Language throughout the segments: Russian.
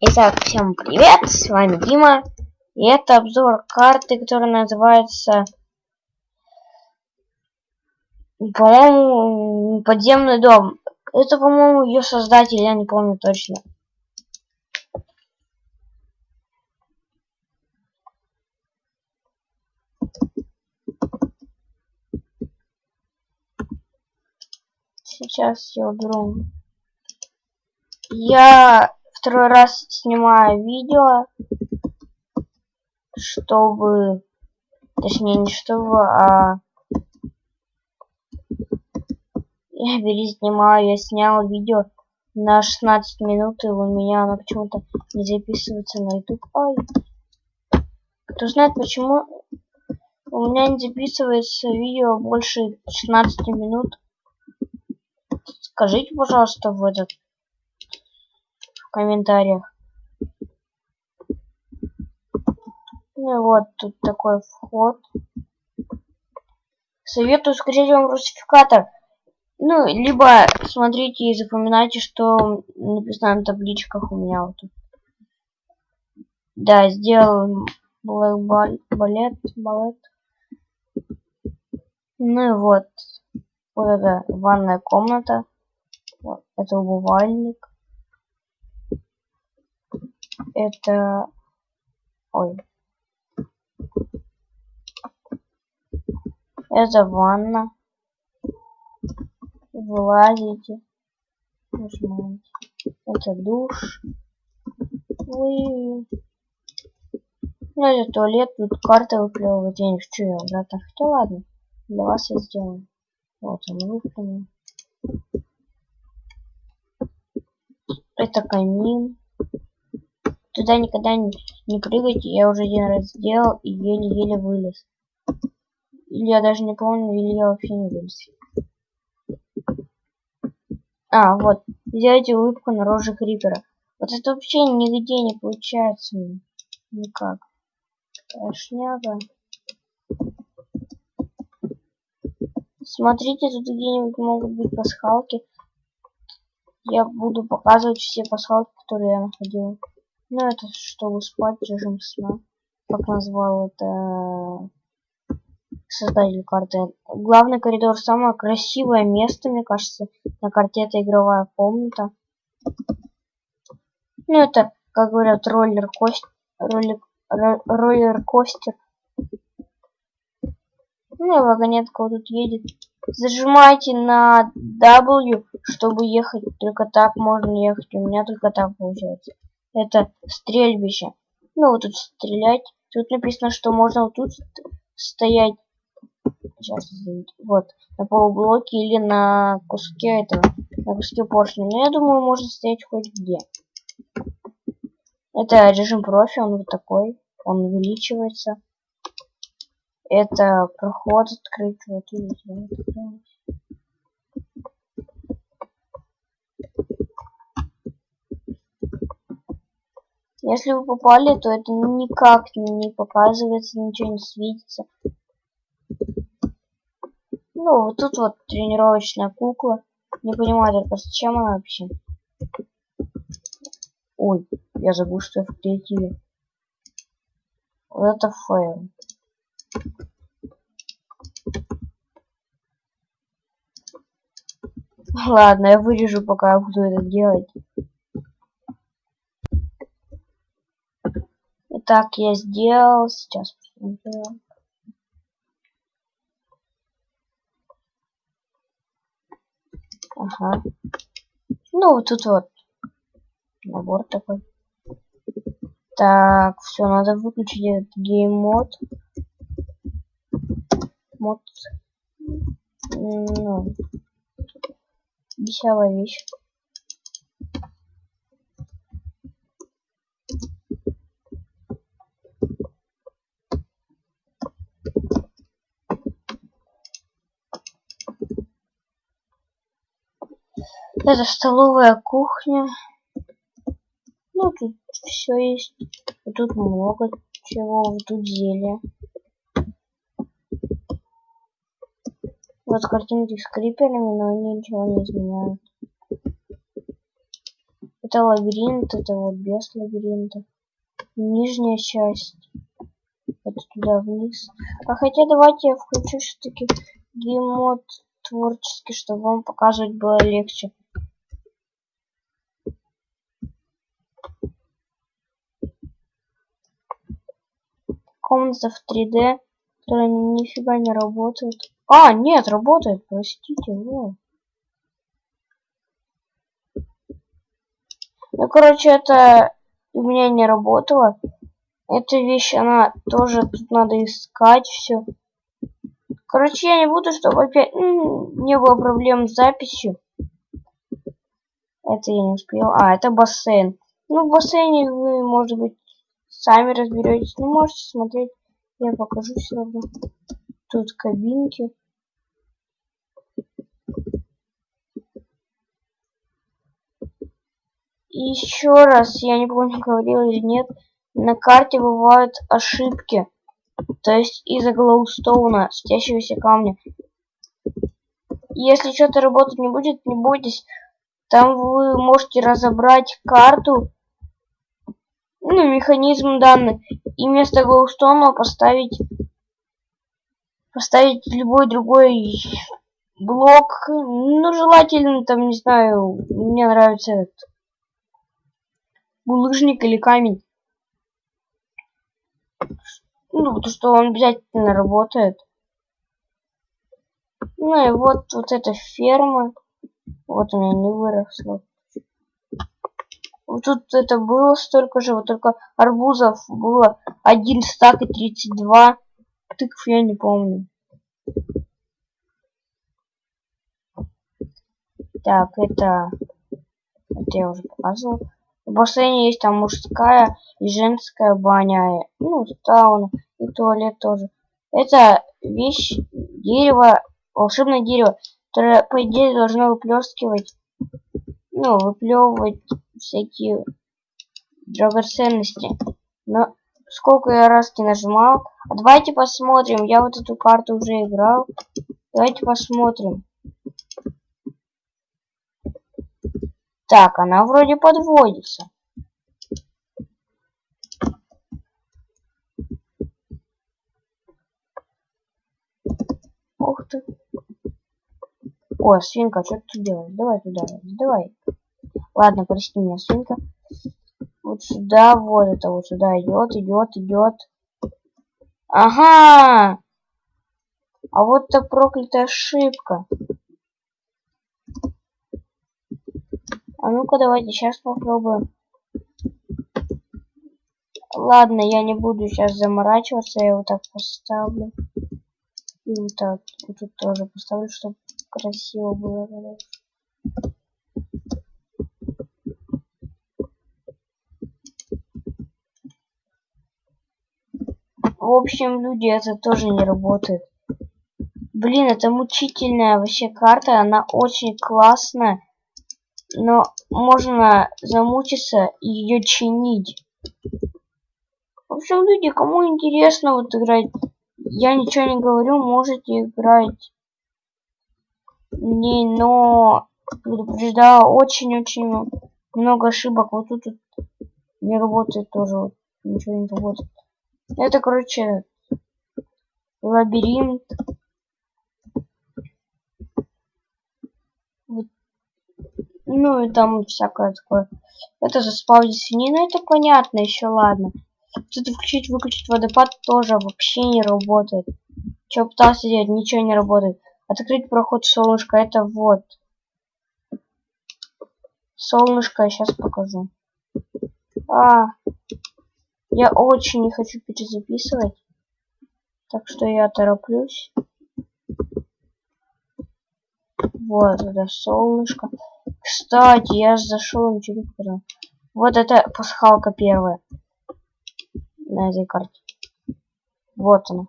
Итак, всем привет, с вами Дима. И это обзор карты, которая называется, по-моему, подземный дом. Это, по-моему, ее создатель, я не помню точно. Сейчас я уберу. Я второй раз снимаю видео, чтобы, точнее не чтобы, а я переснимаю, я снял видео на 16 минут, и у меня оно почему-то не записывается на YouTube. Ай. Кто знает почему у меня не записывается видео больше 16 минут. Скажите, пожалуйста, в этот в комментариях. Ну и вот тут такой вход. Советую скачать вам русификатор. Ну, либо смотрите и запоминайте, что написано на табличках у меня вот тут. Да, сделал балет, балет. Ну и вот. Вот это ванная комната. Вот, это умывальник это... Ой. Это ванна. Вылазите. Нажимаете. Это душ. Ой. Ну, это туалет, тут карта выплевывает, я не хочу ее обратно. Хотя ладно, для вас я сделаю. Вот он выплюнул. Это камин. Туда никогда не, не прыгайте, я уже один раз сделал и еле-еле вылез. Или я даже не помню, или я вообще не вылез. А, вот, сделайте улыбку на роже Крипера. Вот это вообще нигде не получается. Никак. Шняга. Смотрите, тут где-нибудь могут быть пасхалки. Я буду показывать все пасхалки, которые я находил. Ну, это чтобы спать, режим сна. Как назвал это создатель карты. Главный коридор самое красивое место, мне кажется, на карте это игровая комната. Ну, это, как говорят, роллер-костер. Роллер, роллер-костер. Ну, и вагонетка вот тут едет. Зажимайте на W, чтобы ехать. Только так можно ехать. У меня только так получается это стрельбище. Ну, вот тут стрелять. Тут написано, что можно вот тут стоять. Сейчас, вот, на полублоке или на куске этого, на куске поршня. Но я думаю, можно стоять хоть где. Это режим профи, он вот такой. Он увеличивается. Это проход открыть. Вот, видите, Если вы попали, то это никак не показывается, ничего не светится. Ну, вот тут вот тренировочная кукла. Не понимаю только, зачем она вообще. Ой, я забыл, что я в креативе. Вот это фейл. Ладно, я вырежу, пока я буду это делать. Так, я сделал. Сейчас посмотрю. Ага. Ну, вот тут вот набор такой. Так, все, надо выключить этот гейммод. Мод. Ну, веселая вещь. Это столовая кухня. Ну, тут все есть. Тут много чего. Тут зелье. Вот картинки с криперами, но они ничего не изменяют. Это лабиринт, это вот без лабиринта. Нижняя часть. Это туда вниз. А хотя давайте я включу все-таки геймод творческий, чтобы вам показывать было легче. Комната в 3D, которая нифига не работает. А, нет, работает, простите, вот. Ну, короче, это у меня не работало. Эта вещь, она тоже тут надо искать все. Короче, я не буду, чтобы опять не было проблем с записью. Это я не успел. А, это бассейн. Ну, в бассейне вы, может быть, сами разберетесь. Ну, можете смотреть. Я покажу все равно. Тут кабинки. Еще раз, я не помню, говорил или нет, на карте бывают ошибки. То есть из-за глоустоуна, светящегося камня. Если что-то работать не будет, не бойтесь. Там вы можете разобрать карту, ну, механизм данных, и вместо глоустона поставить поставить любой другой блок. Ну, желательно, там, не знаю, мне нравится этот булыжник или камень. Ну, то, что он обязательно работает. Ну и вот, вот эта ферма. Вот меня не выросло. Вот тут это было столько же, вот только арбузов было один стак и 32. Тыкв я не помню. Так, это... Это я уже показывал. В бассейне есть там мужская и женская баня. Ну, сауна и туалет тоже. Это вещь, дерево, волшебное дерево, которое, по идее, должно выплескивать, ну, выплевывать всякие драгоценности. Но сколько я раз не нажимал. А давайте посмотрим. Я вот эту карту уже играл. Давайте посмотрим. Так, она вроде подводится. Ух ты. О, свинка, что ты делаешь? Давай туда, давай. Ладно, прости меня, свинка. Вот сюда, вот это вот сюда идет, идет, идет. Ага! А вот это проклятая ошибка. А ну-ка, давайте сейчас попробуем. Ладно, я не буду сейчас заморачиваться, я вот так поставлю. И вот так, вот тут тоже поставлю, чтобы красиво было. В общем, люди, это тоже не работает. Блин, это мучительная вообще карта, она очень классная но можно замучиться и ее чинить. В общем, люди, кому интересно вот играть, я ничего не говорю, можете играть. Не, но предупреждаю, очень-очень много ошибок. Вот тут, тут не работает тоже, вот, ничего не работает. Это, короче, лабиринт. Ну и там всякое такое. Это заспавнить свинину, это понятно, еще ладно. Тут включить, выключить водопад тоже вообще не работает. Что пытался делать, ничего не работает. Открыть проход солнышко, это вот. Солнышко я сейчас покажу. А, я очень не хочу перезаписывать. Так что я тороплюсь. Вот это солнышко. Кстати, я зашел, не показал. Вот это пасхалка первая. На этой карте. Вот она.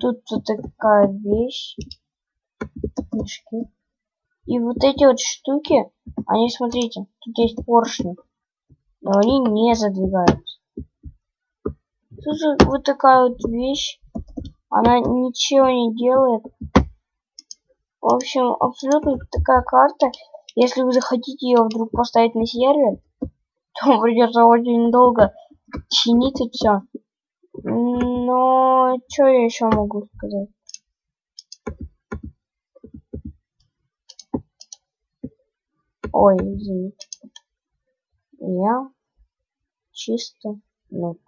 Тут вот такая вещь. Мешки. И вот эти вот штуки, они, смотрите, тут есть поршни. Но они не задвигаются. Тут вот такая вот вещь. Она ничего не делает. В общем, абсолютно такая карта. Если вы захотите ее вдруг поставить на сервер, то придется очень долго чинить и все. Но что я еще могу сказать? Ой, извините. Я чисто ну.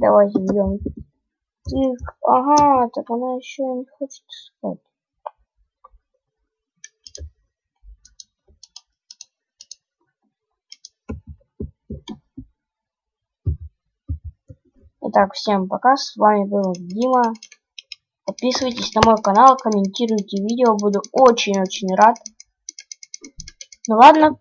Давайте берем. Тык. Ага, так она еще не хочет спать. Итак, всем пока, с вами был Дима. Подписывайтесь на мой канал, комментируйте видео, буду очень-очень рад. Ну ладно,